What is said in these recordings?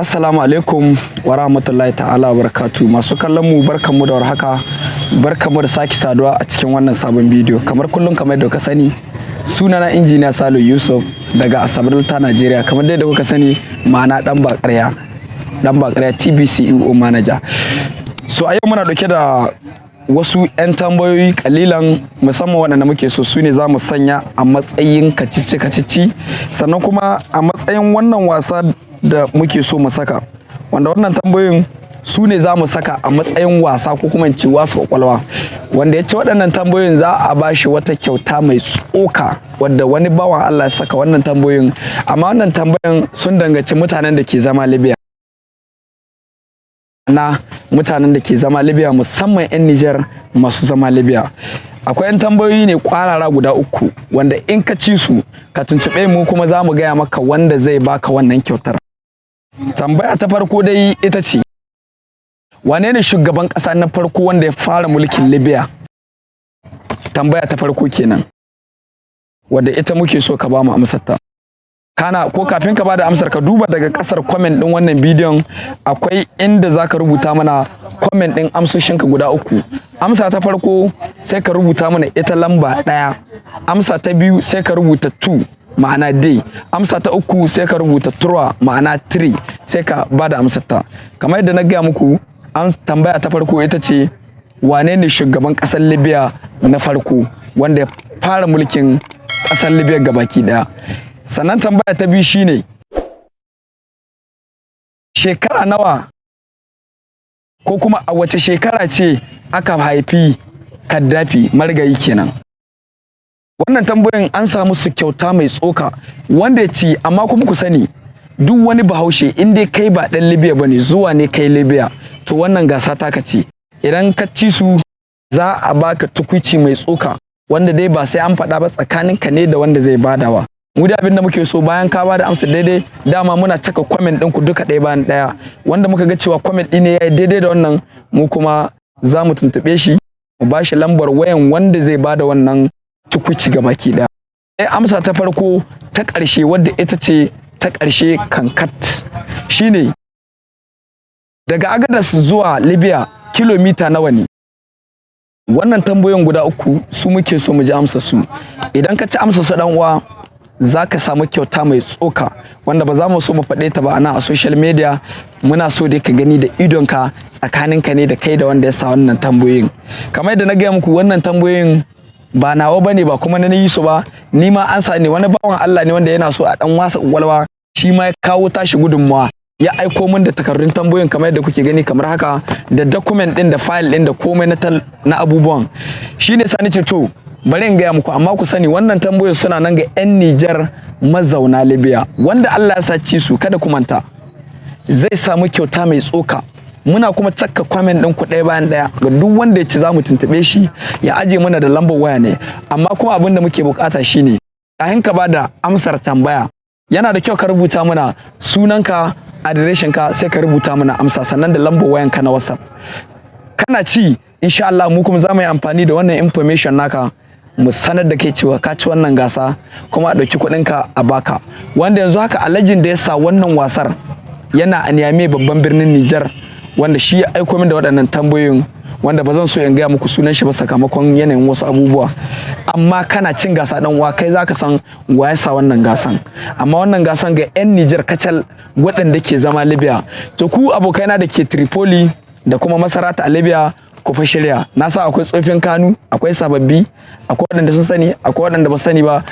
Assalamu alaikum wa rahmatullahi ta'ala wa barakatu masu kallon mu barkanmu da warhaka. Barkanmu da sake saduwa a cikin wannan sabon bidiyo. Kamar kullum kamar yadda kuka sani sunana injiniya Salo Yusuf daga Asabar ta Najeriya kamar yadda kuka sani ma'ana dan bakarya dan bakarya TBCEO manager. So a yau muna ɗauke da wasu 'yan tambayoyi kalilan musamman waɗanda muke so su ne za mu sanya a matsayin kacici kacici sannan kuma a matsayin wannan wasa da muke so mu saka. Wanda wannan tambayoyin su ne za mu saka a matsayin wasa ko kuma ce wasu ƙwaƙwalwa wanda ya ce waɗannan tambayoyin za a ba shi wata kyauta mai tsoka wadda wani bawan Allah ya saka wannan tambayoyin. Amma wannan tambayoyin sun danganci mutanen da ke zama Libya. Na mutanen da ke zama Libya musamman 'yan Nijar masu zama Libya. Akwai 'yan tambayoyi ne kwarara guda uku wanda in ka ci su ka tuntuɓe mu kuma za mu gaya maka wanda zai baka wannan kyautar. Tambaya ta farko dai ita ce wane ne shugaban ƙasa na farko wanda ya fara mulkin libya? Tambaya ta farko kenan wadda ita muke so ka ba mu amsarta kana ko kafin ka ba da amsar ka duba daga ƙasar comment din wannan bidiyon akwai inda zaka rubuta mana comment din amsoshinka guda uku. Amsa ta farko sai ka rubuta mana ita lamba ɗaya. Amsa ta biyu sai ka rubuta 2 ma'ana day amsa ta uku sai ka rubuta turwa ma'ana 3 sai ka ba da amsar ta kamar yadda na gaya muku an tambaya ta farko ita ce wane ne shugaban ƙasar libya na farko wanda ya fara mulkin ƙasar libya gabaki ɗaya? Sannan tambaya ta biyu shine shekara nawa ko kuma a wace shekara ce aka haifi kaddafi marigayi kenan? Wannan tambayoyin an samu su kyauta mai tsoka wanda ya ci amma kuma ku sani duk wani bahaushe in dai kai ba dan libya ba ne zuwa ne kai libya to wannan gasa taka ce idan ka ci su za a baka tukwici mai tsoka wanda dai ba sai an faɗa ba tsakaninka ne da wanda zai badawa mu da abin da muke so bayan ka ba da amsa daidai dama muna caka comment din ku duka ɗaya bayan ɗaya. Wanda muka ga cewa comment ɗin ne yayi daidai da wannan mu kuma za mu tuntuɓe shi mu ba shi lambar wayan wanda zai ba da wannan tukuci ga baki ɗaya. Sai amsa ta farko ta ƙarshe wadda ita ce ta ƙarshe kankat shine daga agadas zuwa libya kilomita nawa ne? Wannan tambayoyin guda uku su muke so mu ji amsa su. Idan ka ci amsa su dan uwa za ka samu kyauta mai tsoka wanda ba za mu so mu faɗe ta ba ana a social media. Muna so dai ka gani da idonka tsakaninka ne da kai da wanda ya sa wannan tambayoyin. Kamar yadda na gaya muku wannan tambayoyin ba nawa ba ne ba kuma na yi su ba. Ni ma an sa ne wani bawan Allah ne wanda yana so a dan wasa walwa shi ma ya kawo tashi gudunmawa ya aiko min da takardun tambayoyin kamar yadda kuke gani kamar haka da document din da file din da komai na na abubuwan. Shine sani ce to bari in gaya muku amma ku sani wannan tambayoyin suna nan ga 'yan Nijar mazauna Libya. Wanda Allah ya saci su kada ku manta. Zai samu kyauta mai tsoka. Muna kuma cakka comment din ku ɗaya bayan ɗaya. Ga duk wanda ya ci za mu tuntube shi ya aje mana da lambar waya ne. Amma kuma abin da muke buƙata shine kafin ka ba da amsar tambaya yana da kyau ka rubuta mana sunanka adireshin ka sai ka rubuta mana amsa sannan da lambar wayanka na WhatsApp. Kana ci insha Allah mu kuma za mu yi amfani da wannan information naka mu sanar da kai cewa ka ci wannan gasa kuma a ɗauki kuɗinka a baka wanda yanzu haka alajin da ya sa wannan wasar yana a Niamey babban birnin Nijar wanda shi ya aiko min da waɗannan tambayoyin wanda ba zan so in gaya muku sunan shi ba sakamakon yanayin wasu abubuwa. Amma kana cin gasa dan uwa kai zaka san wa sa wannan gasan. Amma wannan gasan ga 'yan Nijar kacal waɗanda ke zama Libya. To ku abokaina da ke Tripoli da kuma Masarata a Libya ku fa shirya. Na sa akwai tsofin kanu akwai sababbi akwai waɗanda sun sani akwai waɗanda ba sani ba.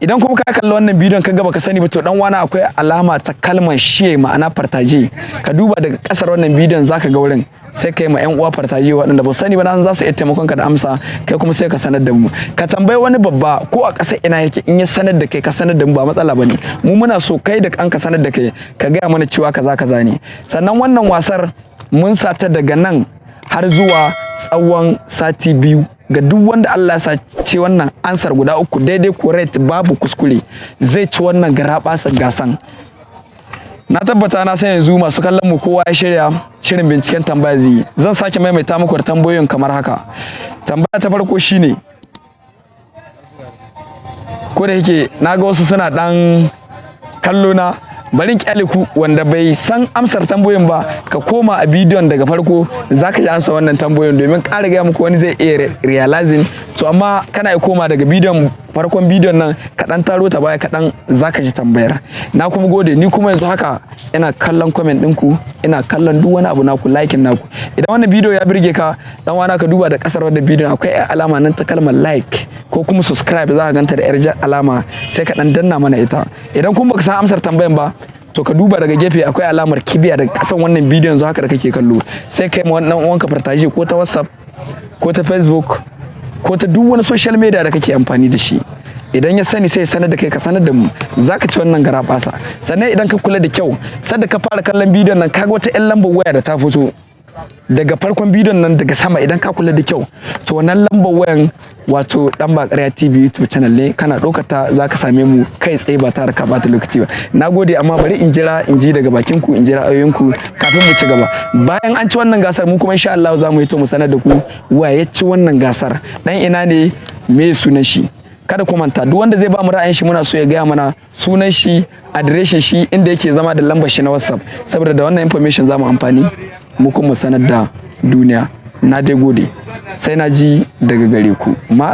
Idan kuma ka kalli wannan bidiyon ka gaba ka sani ba to dan wani akwai alama ta kalmar shiye ma'ana fartaje. Ka duba daga ƙasar wannan bidiyon zaka ga wurin sai kai ma yan uwa fartaje waɗanda ba sani ba nan za su iya taimakon ka da amsa kai kuma sai ka sanar da mu. Ka tambayi wani babba ko a ƙasar ina yake in ya sanar da kai ka sanar da mu ba matsala ba ne mu muna so kai da an ka sanar da kai ka gaya mana cewa kaza kaza ne. Sannan wannan wasar mun sata daga nan har zuwa tsawon sati biyu. Ga duk wanda Allah ya ce wannan ansar guda uku daidai correct babu kuskure zai ci wannan garabasa gasan. Na tabbata na san yanzu masu kallon mu kowa ya shirya shirin binciken tambaya zai zan sake maimaita muku da tambayoyin kamar haka. Tambaya ta farko shine ko da yake na ga wasu suna dan kallo na bari in ƙyale ku wanda bai san amsar tambayoyin ba ka koma a bidiyon daga farko zaka ji ansa wannan tambayoyin domin ƙara gaya muku wani zai iya re- realizing to amma kana iya koma daga bidiyon farkon bidiyon nan kaɗan taro ta baya kaɗan zaka ji tambayar. Na kuma gode ni kuma yanzu haka ina kallon comment ɗinku ina kallon duk wani abu naku likin naku. Idan wannan bidiyo ya birge ka dan wana ka duba da ƙasar wannan bidiyon akwai yar alama nan ta kalmar like ko kuma subscribe za ka ganta da yar alama sai ka dan danna mana ita. Idan kuma baka san amsar tambayan ba to ka duba daga gefe akwai alamar kibiya daga kasan wannan bidiyon yanzu haka da kake kallo. Sai kai ma wannan uwanka ko ta whatsapp ko ta facebook ko ta duk wani social media da kake amfani da shi. Idan ya sani sai sanar da kai ka sanar da mu. Zaka ci wannan gara basa sannan idan ka kula da kyau sadda ka fara kallon bidiyon nan kaga wata yan lambar waya da ta fito. Daga farkon bidiyon nan daga sama idan ka kula da kyau to wannan lambar wayan wato dan ba ƙarya tv youtube channel ne kana ɗaukar ta za ka same mu kai tsaye ba tare ka bata lokaci ba. Na gode amma bari in jira in ji daga bakin ku in jira ayoyinku kafin mu ci gaba. Bayan an ci wannan gasar mu kuma insha Allah za mu yi to mu sanar da ku wa ya ci wannan gasar. Dan ina ne me sunan shi? Kada ku manta duk wanda zai ba mu ra'ayin shi muna so ya gaya mana sunan shi adireshin shi inda yake zama da lambar shi na whatsapp. Saboda da wannan information za mu amfani. Mu sanar da duniya. Na dai gode. Sai na ji daga gare ku. Ma